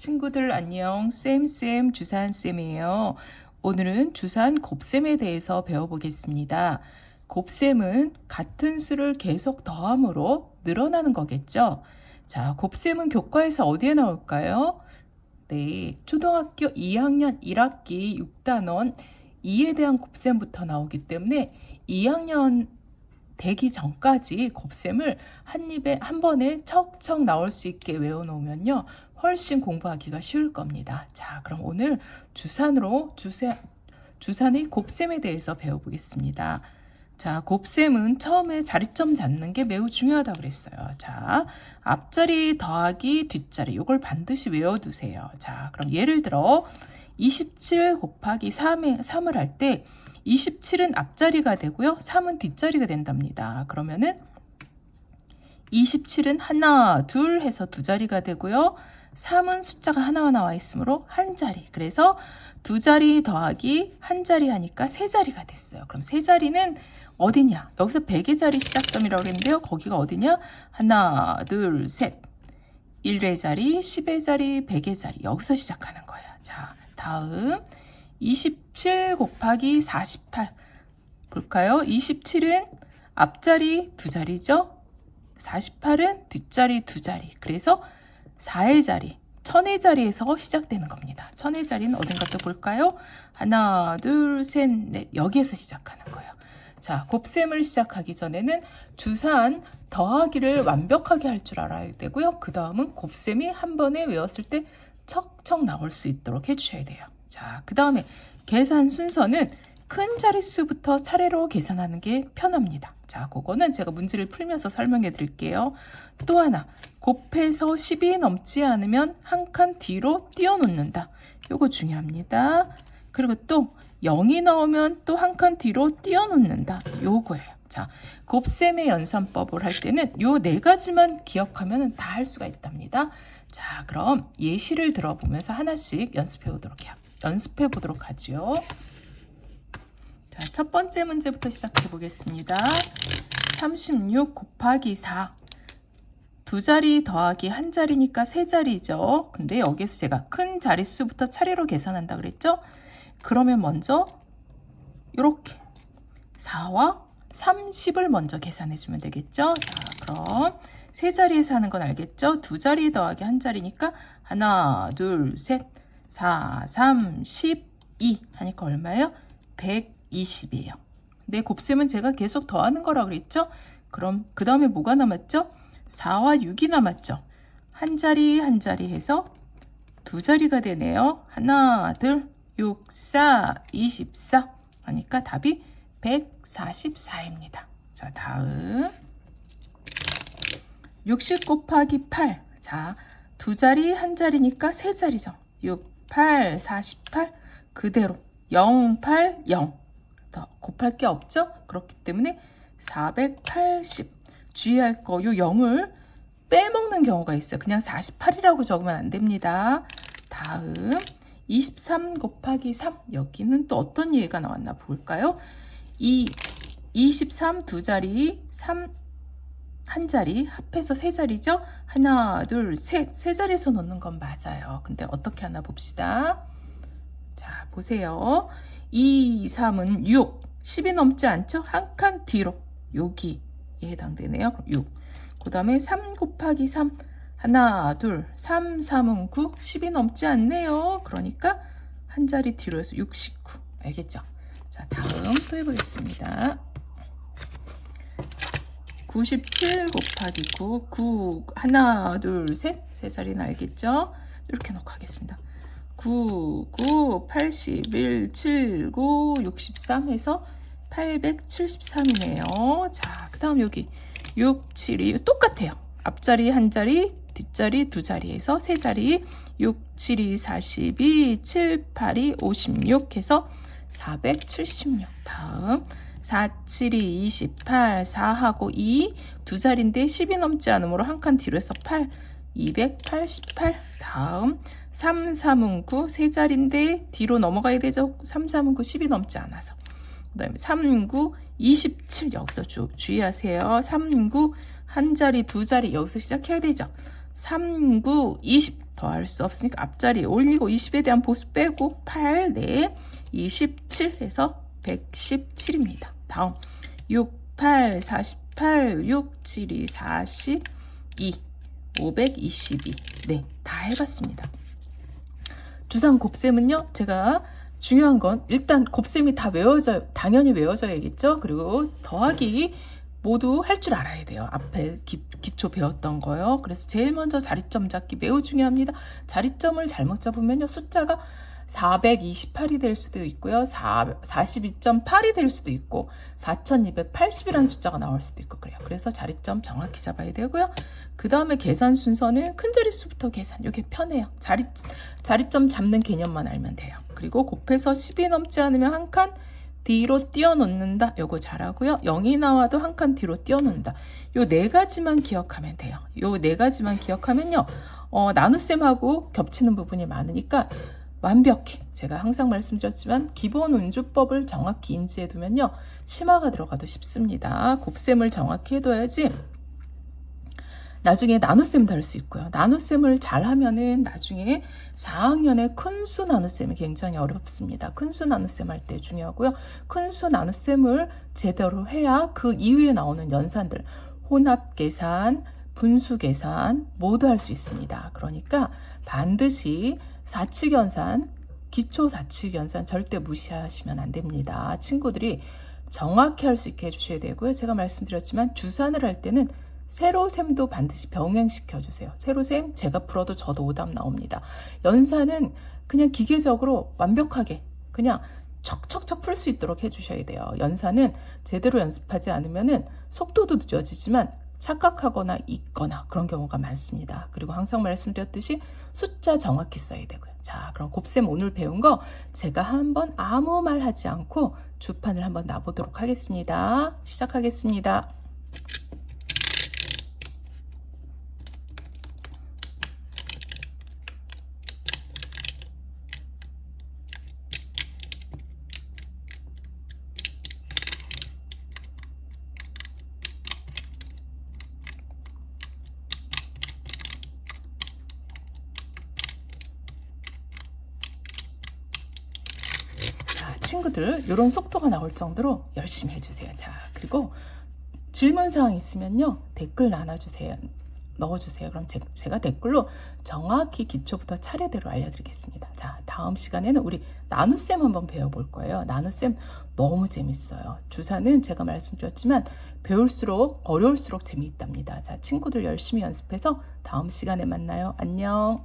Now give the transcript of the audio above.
친구들 안녕. 쌤쌤 주산쌤이에요. 오늘은 주산 곱셈에 대해서 배워보겠습니다. 곱셈은 같은 수를 계속 더함으로 늘어나는 거겠죠? 자 곱셈은 교과에서 어디에 나올까요? 네 초등학교 2학년 1학기 6단원 2에 대한 곱셈부터 나오기 때문에 2학년 되기 전까지 곱셈을 한 입에 한 번에 척척 나올 수 있게 외워놓으면요 훨씬 공부하기가 쉬울 겁니다. 자, 그럼 오늘 주산으로 주세, 주산의 곱셈에 대해서 배워보겠습니다. 자, 곱셈은 처음에 자리점 잡는 게 매우 중요하다고 그랬어요. 자, 앞자리 더하기 뒷자리 이걸 반드시 외워두세요. 자, 그럼 예를 들어 27 곱하기 3에, 3을 할 때 27은 앞자리가 되고요. 3은 뒷자리가 된답니다. 그러면은 27은 하나, 둘 해서 두 자리가 되고요. 3은 숫자가 하나가 나와 있으므로 한 자리. 그래서 두 자리 더하기 한 자리 하니까 세 자리가 됐어요. 그럼 세 자리는 어디냐? 여기서 100의 자리 시작점이라고 그랬는데요. 거기가 어디냐? 하나, 둘, 셋. 1의 자리, 10의 자리, 100의 자리. 여기서 시작하는 거예요. 자, 다음 27 곱하기 48 볼까요? 27은 앞자리 두 자리죠? 48은 뒷자리 두 자리. 그래서 4의 자리, 천의 자리에서 시작되는 겁니다. 천의 자리는 어딘가 또 볼까요? 하나, 둘, 셋, 넷. 여기에서 시작하는 거예요. 자, 곱셈을 시작하기 전에는 주산 더하기를 완벽하게 할 줄 알아야 되고요. 그 다음은 곱셈이 한 번에 외웠을 때 척척 나올 수 있도록 해주셔야 돼요. 자, 그 다음에 계산 순서는 큰 자릿수부터 차례로 계산하는 게 편합니다. 자, 그거는 제가 문제를 풀면서 설명해 드릴게요. 또 하나, 곱해서 10이 넘지 않으면 한 칸 뒤로 띄워놓는다. 요거 중요합니다. 그리고 또 0이 나오면 또 한 칸 뒤로 띄워놓는다. 요거예요. 자, 곱셈의 연산법을 할 때는 요 네 가지만 기억하면 다 할 수가 있답니다. 자, 그럼 예시를 들어보면서 하나씩 연습해 보도록 해요. 연습해 보도록 하죠. 자, 첫 번째 문제부터 시작해 보겠습니다. 36 곱하기 4. 두 자리 더하기 한 자리니까 세 자리죠. 근데 여기서 제가 큰 자릿수부터 차례로 계산한다 그랬죠? 그러면 먼저 이렇게 4와 30을 먼저 계산해 주면 되겠죠? 자, 그럼 세 자리에서 하는 건 알겠죠? 두 자리 더하기 한 자리니까 하나, 둘, 셋, 4, 3, 12 하니까 얼마예요? 120이에요. 네, 곱셈은 제가 계속 더하는 거라고 그랬죠? 그럼 그 다음에 뭐가 남았죠? 4와 6이 남았죠? 한 자리 한 자리 해서 두 자리가 되네요. 하나, 둘, 6, 4, 24 하니까 답이 144입니다. 자, 다음 60 곱하기 8. 자, 두 자리 한 자리니까 세 자리죠. 6, 8, 48 그대로 0, 8, 0. 더 곱할 게 없죠? 그렇기 때문에 480 주의할 거 요 0을 빼먹는 경우가 있어요. 그냥 48이라고 적으면 안 됩니다. 다음 23 곱하기 3 여기는 또 어떤 예가 나왔나 볼까요? 이 23 두 자리 3 한 자리 합해서 세 자리죠? 하나 둘 셋 세 자리에서 놓는 건 맞아요. 근데 어떻게 하나 봅시다. 자 보세요. 2, 3은 6 10이 넘지 않죠? 한 칸 뒤로 여기에 해당되네요. 6. 그 다음에 3 곱하기 3 하나, 둘, 3, 3은 9, 10이 넘지 않네요. 그러니까 한 자리 뒤로 해서 69. 알겠죠? 자, 다음 또 해보겠습니다. 97 곱하기 9, 9, 하나, 둘, 셋, 세 자리는 알겠죠? 이렇게 놓고 하겠습니다. 9, 9, 81, 7, 9, 63 해서 873이네요. 자, 그 다음 여기 6, 7, 2 똑같아요. 앞자리 한 자리, 뒷자리 두 자리에서 세 자리 6, 7이 42, 7, 8이 56 해서 476 다음 4, 7이 28, 4하고 2, 두 자리인데 10이 넘지 않으므로 한 칸 뒤로 해서 8, 288 다음 3, 3은 9, 세 자리인데 뒤로 넘어가야 되죠. 3, 3은 9, 10이 넘지 않아서 그 다음에 3, 9, 27 여기서 주, 주의하세요. 3, 9, 한 자리, 두 자리 여기서 시작해야 되죠. 3, 9, 28 더할 수 없으니까 앞자리 올리고 20에 대한 보수 빼고 8, 네, 27 해서 117입니다. 다음 6, 8, 48, 6, 7, 2, 42, 522. 네, 다 해봤습니다. 주상 곱셈은요, 제가 중요한 건 일단 곱셈이 다 외워져, 당연히 외워져야겠죠? 그리고 더하기 모두 할 줄 알아야 돼요. 앞에 기, 기초 배웠던 거요. 그래서 제일 먼저 자리점 잡기 매우 중요합니다. 자리점을 잘못 잡으면요. 숫자가 428이 될 수도 있고요. 42.8이 될 수도 있고 4280이라는 숫자가 나올 수도 있고 그래요. 그래서 자리점 정확히 잡아야 되고요. 그 다음에 계산 순서는 큰 자릿수부터 계산. 이게 편해요. 자리, 자리점 잡는 개념만 알면 돼요. 그리고 곱해서 10이 넘지 않으면 한 칸 뒤로 띄워놓는다. 요거 잘하고요. 0이 나와도 한 칸 뒤로 띄워놓는다. 요 네 가지만 기억하면 돼요. 요 네 가지만 기억하면요. 어, 나눗셈하고 겹치는 부분이 많으니까 완벽히 제가 항상 말씀드렸지만 기본 운주법을 정확히 인지해 두면요. 심화가 들어가도 쉽습니다. 곱셈을 정확히 해둬야지 나중에 나눗셈 다룰 수 있고요. 나눗셈을 잘 하면은 나중에 4학년에 큰수 나눗셈이 굉장히 어렵습니다. 큰수 나눗셈 할 때 중요하고요. 큰수 나눗셈을 제대로 해야 그 이후에 나오는 연산들, 혼합 계산, 분수 계산 모두 할 수 있습니다. 그러니까 반드시 사칙연산, 기초 사칙연산 절대 무시하시면 안 됩니다. 친구들이 정확히 할 수 있게 해주셔야 되고요. 제가 말씀드렸지만 주산을 할 때는 세로셈도 반드시 병행시켜 주세요. 세로셈 제가 풀어도 저도 오답 나옵니다. 연산은 그냥 기계적으로 완벽하게 그냥 척척척 풀 수 있도록 해주셔야 돼요. 연산은 제대로 연습하지 않으면 속도도 늦어지지만 착각하거나 잊거나 그런 경우가 많습니다. 그리고 항상 말씀드렸듯이 숫자 정확히 써야 되고요. 자, 그럼 곱셈 오늘 배운 거 제가 한번 아무 말 하지 않고 주판을 한번 놔보도록 하겠습니다. 시작하겠습니다. 자, 친구들 이런 속도가 나올 정도로 열심히 해주세요. 자, 그리고 질문사항 있으면요. 댓글 나눠주세요. 넣어주세요. 그럼 제, 제가 댓글로 정확히 기초부터 차례대로 알려드리겠습니다. 자, 다음 시간에는 우리 나눗셈 한번 배워볼 거예요. 나눗셈 너무 재밌어요. 주사는 제가 말씀드렸지만 배울수록 어려울수록 재미있답니다. 자, 친구들 열심히 연습해서 다음 시간에 만나요. 안녕.